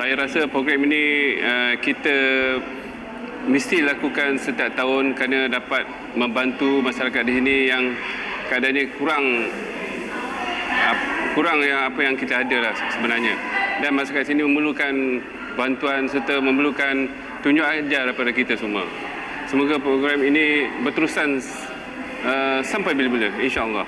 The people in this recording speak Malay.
saya rasa program ini uh, kita mesti lakukan setiap tahun kerana dapat membantu masyarakat di sini yang keadaannya kurang kurang yang apa yang kita ada lah sebenarnya. Dan masyarakat sini memerlukan bantuan serta memerlukan tunjuk ajar daripada kita semua. Semoga program ini berterusan uh, sampai bila-bila insya-Allah.